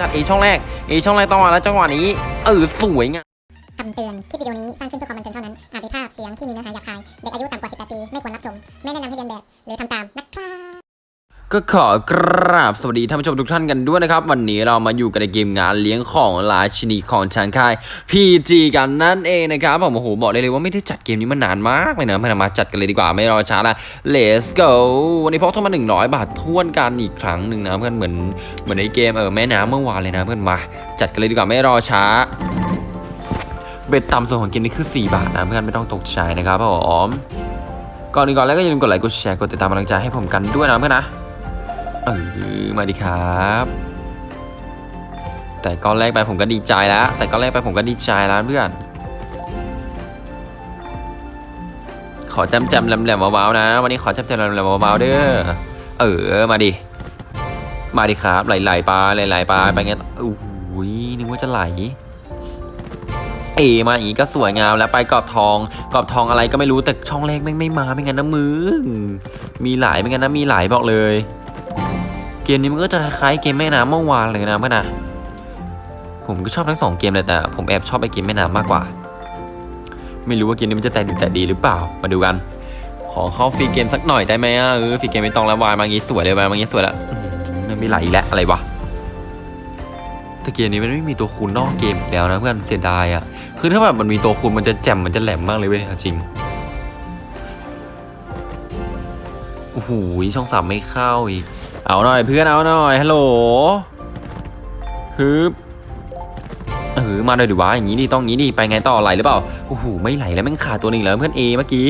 จัดเอช่องแรกเอช่องแรกต้องมาแล้วจังหวะนี้ เออสวยงามคำเตือน คลิปวิดีโอนี้สร้างขึ้นเพื่อความบันเทิงเท่านั้น อาจมีภาพเสียงที่มีเนื้อหาหยาบคาย เด็กอายุต่ำกว่า 18 ปี ไม่ควรรับชม ไม่แนะนำให้เรียนแบบ หรือทำตามนะครับ ก็ขอกราบสวัสดีท่านผู้ชมทุกท่านกันด้วยนะครับ วันนี้เรามาอยู่กันในเกมงานเลี้ยงของราชินีของทางค่าย PG กันนั่นเองนะครับผมโอ้โหบอกเลยเลยว่าไม่ได้จัดเกมนี้มานานมากเลยนะมามาจัดกันเลยดีกว่าไม่รอช้าละ Let's go วันนี้พกเท่ามา100 บาททวนกันอีกครั้งหนึ่งนะเพื่อนเหมือนเหมือนในเกมเออแม่น้ำเมื่อวานเลยนะเพื่อนมาจัดกันเลยดีกว่าไม่รอช้าเบ็ดต่ำสุดของเกมนี้คือ 4 บาทนะเพื่อนไม่ต้องตกใจนะครับผมก่อนอื่นก่อนแล้วก็อย่าลืมกดไลค์กดแชร์กดติดตามกำลังใจให้ผมกันด้วยนะเพื่อนนะ เออมาดีครับ แต่ก้อนแรกไปผมก็ดีใจแล้ว แต่ก้อนแรกไปผมก็ดีใจแล้วเพื่อน ขอจำจำแหลมๆเบาๆนะ วันนี้ขอจำจำแหลมๆเบาๆเด้อ เออมาดิ มาดิครับ ไหลๆไปไหลๆไปไปงต่ออุ้ยนึกว่าจะไหลเอมาอย่างนี้ก็สวยงามแล้วไปกรอบทองกรอบทองอะไรก็ไม่รู้แต่ช่องแรกแม่ไม่มาไม่งั้นนะมือมีหลายไม่งั้นนะมีหลายบอกเลย เกมนี้มันก็จะคล้ายเกมแม่น้ำเมื่อวานเลยนะเพื่อนนะผมก็ชอบทั้งสองเกมเลยแต่ผมแอบชอบไอเกมแม่น้ำมากกว่า ไม่รู้ว่าเกมนี้มันจะแต่ดีแต่ดีหรือเปล่ามาดูกัน ขอเข้าฟรีเกมสักหน่อยได้ไหมอะเออฟรีเกมไม่ต้องแล้ววายมางี้สวยเลยวายมางี้สวยแล้วอื้อหือมันไม่ไหลแล้วอะไรวะแต่เกมนี้มันไม่มีตัวคูณนอกเกมอีกแล้วนะเพื่อนเสียดายอะคือถ้าแบบมันมีตัวคูณมันจะแจ่มมันจะแหลมมากเลยเว้ยจริงโอ้โหช่องสามไม่เข้าอีก เอาหน่อยเพื่อนเอาหน่อยฮัลโหลฮึบเออมาเลยดิวะอย่างนี้ดิต้องงี้ดิไปไงต่อไหลหรือเปล่าโอ้โหไม่ไหลแล้วแม่งขาดตัวหนึ่งแล้วเพื่อนเอเมื่อกี้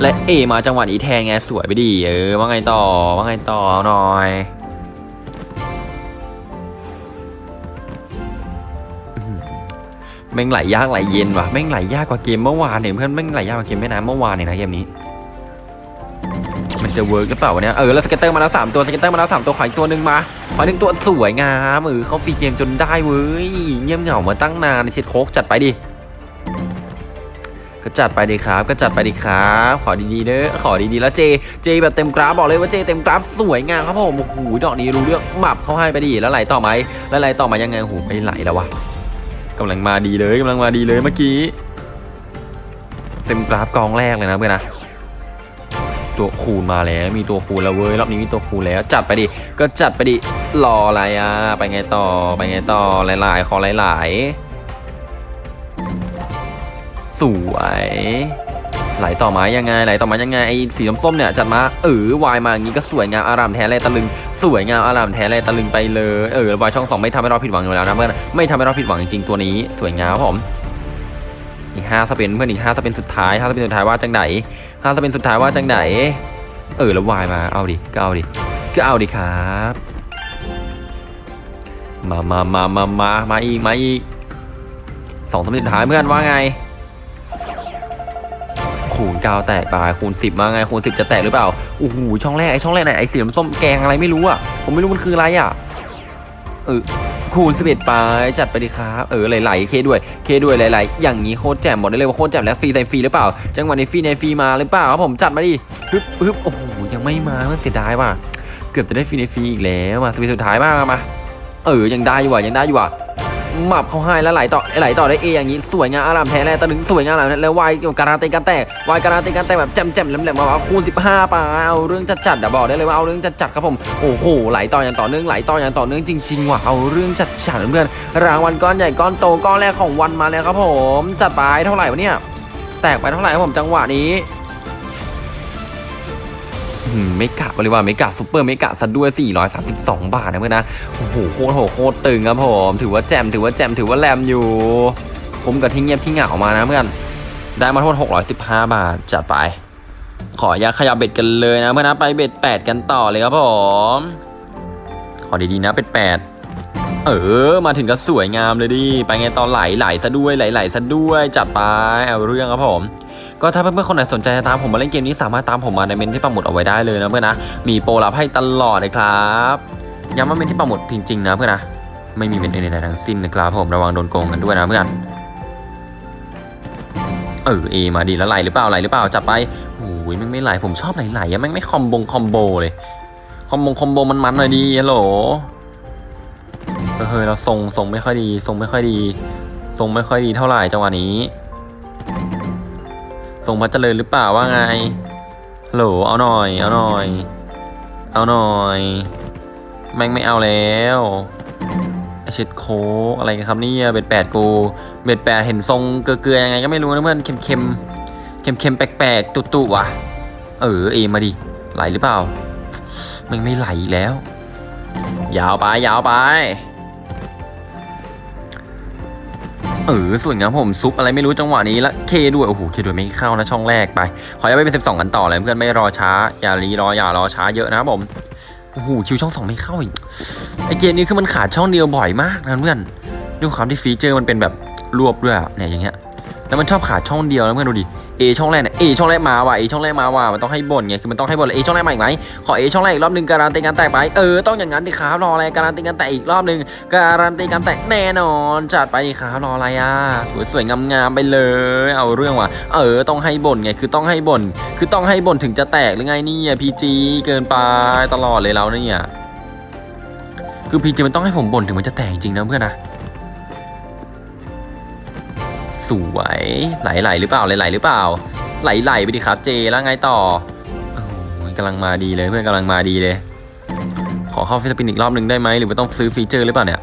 และเอมาจังหวะนี้แทนไงสวยไปดิเออว่าไงต่อว่าไงต่อหน่อยแม่งไหลยากไหลเย็นว่ะแม่งไหลยากกว่าเกมเมื่อวานเนี่ยเพื่อนแม่งไหลยากกว่าเกมแม่น้ำเมื่อวานเนี่ยนะเกมนี้ จะ work หรือเปล่าวะเนี่ยเออแล้ว scatter มาแล้วสามตัว scatter มาแล้วสามตัวขออีกตัวหนึ่งมาขอหนึ่งตัวสวยงามเออเขาฟีเกมจนได้เว้ยเงียบเหงามาตั้งนานเช็ดโคกจัดไปดิก็จัดไปดิครับ ก็จัดไปดิครับ ขอดีๆเด้อขอดีๆแล้วเจ เจแบบเต็มกราฟบอกเลยว่าเจเต็มกราฟสวยงามครับผมโอ้โหดอกนี้รู้เรื่องหมับเขาให้ไปดิแล้วไหลต่อไหมแล้วไหลต่อมายังไงโอ้โหไม่ไหลแล้ววะกำลังมาดีเลยกำลังมาดีเลยเมื่อกี้ เต็มกราฟกองแรกเลยนะเพื่อนนะ ตัวคูณมาแล้วมีตัวคูณแล้วเว้ยรอบนี้มีตัวคูณแล้ว จัดไปดิก็จัดไปดิรออะไรอะไปไงต่อไปไงต่อหลายๆขอหลายๆ สวยไหลต่อมายังไงไหลต่อมายังไงไอ้สีส้มๆเนี่ยจัดมาเออวายมาอย่างนี้ก็สวยงามอารามแท้เลยตะลึงสวยงามอารามแท้เลยตะลึงไปเลยเออวายช่องสองไม่ทำให้เราผิดหวังอยู่แล้วนะเพื่อนไม่ทำให้เราผิดหวังจริงๆตัวนี้ สวยงามผม อีกห้าสเปนเพื่อนอีกห้าสเปนสุดท้ายห้าสเปนสุดท้ายว่าจังไหนถ้าจะเปนสุดท้ายว่าจังไหน เออแล้ววายมาเอาดิก็เอาดิก็เอาดิครับมามามามามามาอีกมาอีกสองสามสุดท้ายเพื่อนว่าไง คูณเก้าแตกไปคูณสิบมาไงคูณสิบจะแตกหรือเปล่าโอ้โหช่องแรกไอช่องแรกไหนไอสีน้ำส้มแกงอะไรไม่รู้อะผมไม่รู้มันคืออะไรอะเออ คูณ11ไปจัดไปดิครับเออไหลๆ K ด้วย K ด้วยไหลๆอย่างนี้โคตรแจ่มหมดได้เลยว่าโคตรแจ่มแล้วฟรีในฟรีหรือเปล่า จังหวะนี้ฟรีในฟรีมาหรือเปล่าครับผมจัดมาดิฮึบฮึบโอ้โหยังไม่มาเสียดายว่ะเกือบจะได้ฟรีในฟรีอีกแล้วมา spin สุดท้ายมากมาเออยังได้อยู่ว่ะยังได้อยู่ว่ะ หมับเขาให้แล้วไหลต่อไหลต่อได้เออย่างนี้สวยงามอารามแท้แลตะลึงสวยงามแล้วแล้ววายการันตีการแตกวายการันตีการแตกแบบแจ่มแจ่มแหลมๆมมาว่าคูณ15ไปเอาเรื่องจัดจัดๆอะบอกได้เลยว่าเอาเรื่องจัดจัดๆครับผมโอ้โหไหลต่ออย่างต่อเนื่องไหลต่ออย่างต่อเนื่องจริงๆว่ะเอาเรื่องจัดจัดๆเพื่อนรางวัลก้อนใหญ่ก้อนโตก้อนแรกของวันมาแล้วครับผมจัดไปเท่าไหร่วะเนี่ยแตกไปเท่าไหร่ครับผมจังหวะนี้ อืมไม่กะบริวารไม่กะซูเปอร์ไม่กะซะด้วย 432 บาทนะเพื่อนนะโอ้โหโคตรโหโคตรตึงครับผมถือว่าแจมถือว่าแจมถือว่าแรมอยู่ผมกับที่เงียบที่เหงามานะเพื่อนได้มาโทษ615 บาทจัดไป ขออย่าขยับเบ็ดกันเลยนะเพื่อนนะไปเบ็ด8 กันต่อเลยครับผมขอดีๆนะเป็ด8เออ มาถึงก็สวยงามเลยดิ ไปไงตอนไหลไหลซะด้วยไหลไหลซะด้วย จัดไป เอาเรื่องครับผม ก็ถ้าเพื่อนๆคนไหนสนใจจะตามผมมาเล่นเกมนี้สามารถตามผมมาในเมนที่ปักหมุดเอาไว้ได้เลยนะเพื่อนนะมีโปรลับให้ตลอดเลยครับย้ำว่าเมนที่ปักหมุดจริงๆนะเพื่อนนะไม่มีเมนอื่นใดทั้งสิ้นนะครับผมระวังโดนโกงกันด้วยนะเพื่อนเออเอมาดีแล้วไหลหรือเปล่าไหลหรือเปล่าจับไปโอ้ยแม่งไม่ไหลผมชอบไหลๆอะแม่งไม่คอมบงคอมโบเลยคอมบงคอมโบมันมันหน่อยดีฮัลโหลเฮ้ยเราทรงทรงไม่ค่อยดีทรงไม่ค่อยดีทรงไม่ค่อยดีเท่าไหร่จังหวะนี้ ทรงพัดเจริญหรือเปล่าว่าไงโหลเอาหน่อย เอาหน่อย เอาหน่อยแม่งไม่เอาแล้วไอเช็ดโคกอะไรกันครับนี่เบ็ดแปดกูเบ็ดแปดเห็นทรงเกลือๆยังไงก็ไม่รู้นะเพื่อนเค็มเค็มเค็มเค็มๆแปลกๆตุ่ๆว่ะเออเอมาดิไหลหรือเปล่าแมันไม่ไหลแล้ว ยาวไปยาวไป เออส่วนงับผมซุปอะไรไม่รู้จังหวะนี้ละเคด้วยโอ้โหเคด้วยไม่เข้านะช่องแรกไป ขอย้ายไปเป็นสิบสองกันต่อเลยเพื่อนไม่รอช้า อย่ารีรออย่ารอช้าเยอะนะครับผมโอ้โห Q ช่องสองไม่เข้าอีกไอเกมนี้คือมันขาดช่องเดียวบ่อยมากนะเพื่อนด้วยความที่ฟีเจอร์มันเป็นแบบรวบด้วยเนี่ยอย่างเงี้ยแล้วมันชอบขาดช่องเดียวนะเพื่อนดูดิ A ช่องแรกเนี่ย A ช่องแรกมาว่ะ A ช่องแรกมาว่ะมันต้องให้บ่นไงคือมันต้องให้บ่น A ช่องแรกมาอีกไหมขอ A ช่องแรกอีกรอบหนึ่งการันตีการแตกไปเออต้องอย่างนั้นดิครับรออะไรการันตีการแตกอีกรอบหนึ่งการันตีการแตกแน่นอนจัดไปดิครับรออะไรอะสวยๆงามๆไปเลย เอาเรื่องว่ะเออต้องให้บ่นไงคือต้องให้บ่นคือต้องให้บ่นถึงจะแตกหรือไงนี่ PG เกินไปตลอดเลยเราเนี่ยคือ PG มันต้องให้ผมบ่นถึงมันจะแตกจริงนะเพื่อนนะ วยไหลๆหรือเปล่าไหลๆหรือเปล่า ไหลๆไปดิครับ J แล้วไงต่ออกำลังมาดีเลยเพื่อนกำลังมาดีเลย ขอเข้า free spin อีกรอบหนึ่งได้ไหมหรือว่าต้องซื้อฟีเจอร์หรือเปล่าเนี่ย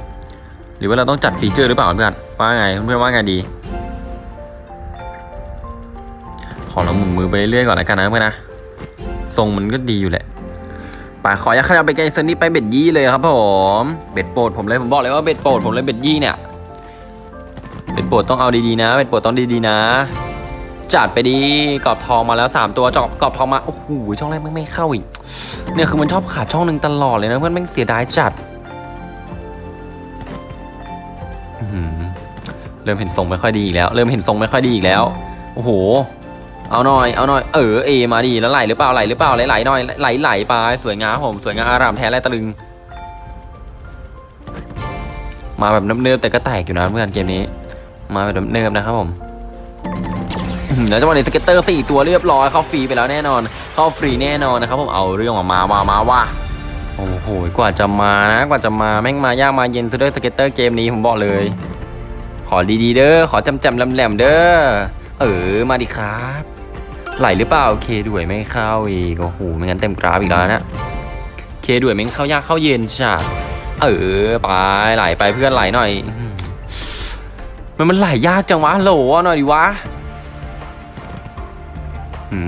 หรือว่าเราต้องจัดฟีเจอร์หรือเปล่าเพื่อนว่าไงเพื่อนว่าไงดี ขอเราหมุนมือไปเรื่อยก่อนแล้วกันนะเพื่อนนะทรงมันก็ดีอยู่แหละป่าขอยักขยับไปไกลเซนนี่ไปเบ็ดยี่เลยครับผมเบ็ดโปรดผมเลยผมบอกเลยว่าเบ็ดโปรดผมเลยเบ็ดยี่เนี่ย เบ็ดโปรดต้องเอาดีๆนะเบ็ดโปรดต้องดีๆนะ จัดไปดีกรอบทองมาแล้วสามตัวจอบกรอบทองมา โอ้โห ช่องแรกไม่ไม่เข้าอีก เนี่ยคือมันชอบขาดช่องหนึ่งตลอดเลยนะเพื่อนแม่งเสียดายจัดเริ่มเห็นทรงไม่ค่อยดีอีกแล้ว เริ่มเห็นทรงไม่ค่อยดีอีกแล้ว โอ้โห เอาหน่อย เอาหน่อย เออ เอ มาดีแล้วไหลหรือเปล่าไหลหรือเปล่าไหลไหลหน่อยไหลไหลไปสวยงามผมสวยงามอารามแท้ไรตะลึง มาแบบเนิบๆแต่ก็แตกอยู่นะเพื่อนเกมนี้ มาแบบเนิบๆนะครับผมแล้วจังหวะนี้ scatter สี่ตัวเรียบร้อยเข้าฟรีไปแล้วแน่นอน เข้าฟรีแน่นอนนะครับผมเอาเรื่องออกมามามาว่าโอ้โหกว่าจะมานะกว่าจะมาแม่งมายากมาเย็นซะด้วย scatter เกมนี้ผมบอกเลย ขอดีๆเด้อขอจำจำแหลมๆเด้อเออมาดิครับไหลหรือเปล่าเคด้วยไม่เข้าอีกโอ้โหไม่งั้นเต็มกราฟอีกแล้วนะเคด้วยแม่งเข้ายากเข้าเย็นจ้ะเออไปไหลไปเพื่อนไหลหน่อย มันมันไหลยากจังวะโหลเอาหน่อยดิวะ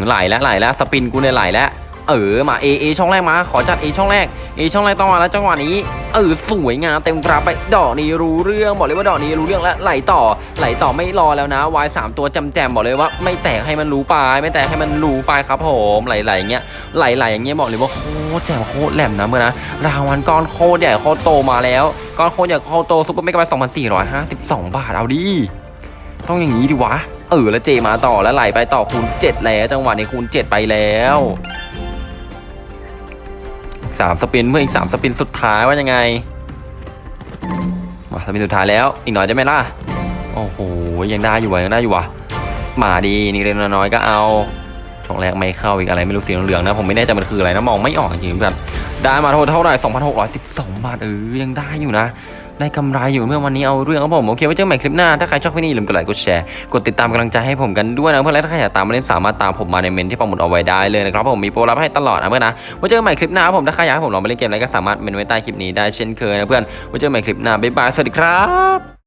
ไหลแล้วไหลแล้วสปินกูเนี่ยไหลแล้ว เออมาเออช่องแรกมา ขอจัดเอช่องแรกเอช่องแรกต้องมาแล้วจังหวะนี้ เออสวยงามเต็มกราไปดอกนี้รู้เรื่องบอกเลยว่าดอกนี้รู้เรื่องแล้วไหลต่อ ไหลต่อไม่รอแล้วนะวายสามตัวจำแจมบอกเลยว่า ไม่แตกให้มันรู้ไปไม่แตกให้มันรู้ไปครับผมไหลไหลอย่างเงี้ยไหลไหลอย่างเงี้ยบอกเลยว่าโคตรแจ่มโคตรแหลมนะเมื่อนะรางวัลก้อนโคตรใหญ่โคตรโตมาแล้วก้อนโคตรใหญ่โคตรโตซุปเปอร์เมกะไบต์สองพันสี่ร้อยห้าสิบสองบาทเอาดิต้องอย่างนี้ดิวะเออแล้วเจมาต่อแล้วไหลไปต่อคูณ7แล้วจังหวะนี้คูณ7ไปแล้ว สามสปินเพื่ออีกสามสปินสุดท้ายว่ายังไงมาสปินสุดท้ายแล้วอีกหน่อยได้ไหมล่ะโอ้โหยังได้อยู่วะยังได้อยู่วะมาดีนี่เล็กน้อยๆก็เอาช่องแรกไม่เข้าอีกอะไรไม่รู้สีเหลืองนะผมไม่แน่ใจมันคืออะไรนะมองไม่ออกจริงๆแบบได้มาเท่าไหร่2,612 บาทเออยังได้อยู่นะ ได้กำไรอยู่เมื่อวันนี้เอาเรื่องครับผมโอเคไว้เจอกันใหม่คลิปหน้าถ้าใครชอบคลิปนี้อย่าลืมกดไลค์กดแชร์กดติดตามกำลังใจให้ผมกันด้วยนะเพื่อนและถ้าใครอยากตามมาเล่นสามารถตามผมมาในเมนที่ปักหมุดเอาไว้ได้เลยนะครับผมมีโปรรับให้ตลอดนะเพื่อนนะไว้เจอกันใหม่คลิปหน้าครับผมถ้าใครอยากให้ผมลองไปเล่นเกมอะไรก็สามารถเมนไว้ใต้คลิปนี้ได้เช่นเคยนะเพื่อนไว้เจอกันใหม่คลิปหน้าบ๊ายบายสวัสดีครับ